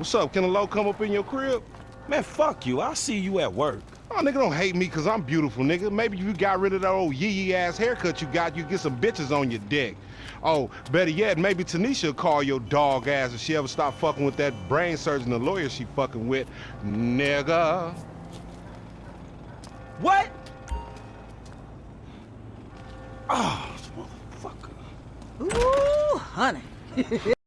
What's up? Can a low come up in your crib? Man, fuck you. I'll see you at work. Oh, nigga, don't hate me because I'm beautiful, nigga. Maybe if you got rid of that old yee-yee ass haircut you got, you get some bitches on your dick. Oh, better yet, maybe Tanisha will call your dog ass if she ever stop fucking with that brain surgeon, the lawyer she fucking with. Nigga. What? Oh, motherfucker. Ooh, honey.